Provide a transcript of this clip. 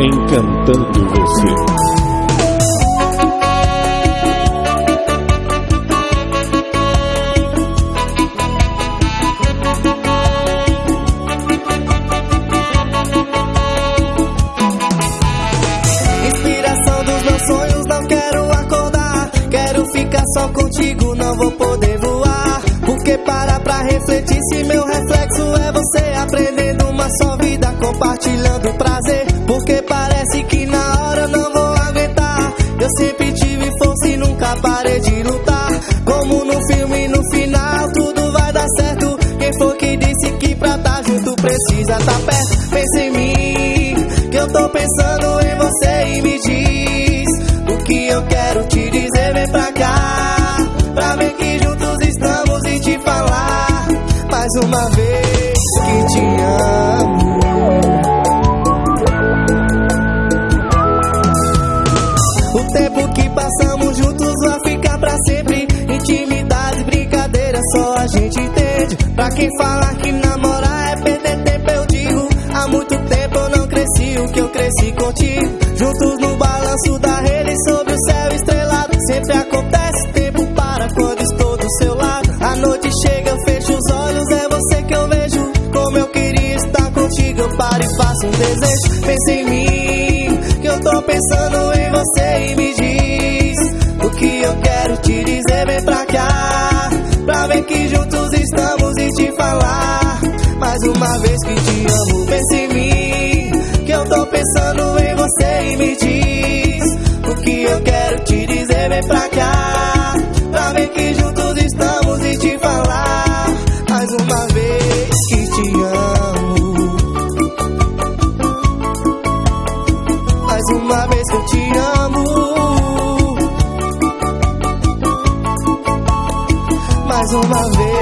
Encantando você. só contigo não vou poder voar. Porque para pra refletir se meu reflexo é você aprendendo uma só vida, compartilhando prazer. Precisa tá perto? Pensa em mim, que eu tô pensando em você e me diz o que eu quero te dizer. Vem pra cá. mais uma vez que te amo. O tempo que passamos juntos vai ficar pra sempre. Intimidade, brincadeira, só a gente entende. Pra quem falar que namorar Juntos no balanço da rede sobre o céu estrelado. Sempre acontece, tempo para quando estou do seu lado. A noite chega, eu fecho os olhos, é paro e faço um desejo. Pensa em mim, que eu tô pensando em você e me diz o que eu quero te dizer. Vem pra cá, pra ver que juntos estamos e te falar mais uma vez que te amo. Pensando em você e me diz o que eu quero te dizer. Vem pra cá, pra ver que juntos estamos e te falar mais uma vez que te amo. uma vez que eu te amo. Mais uma vez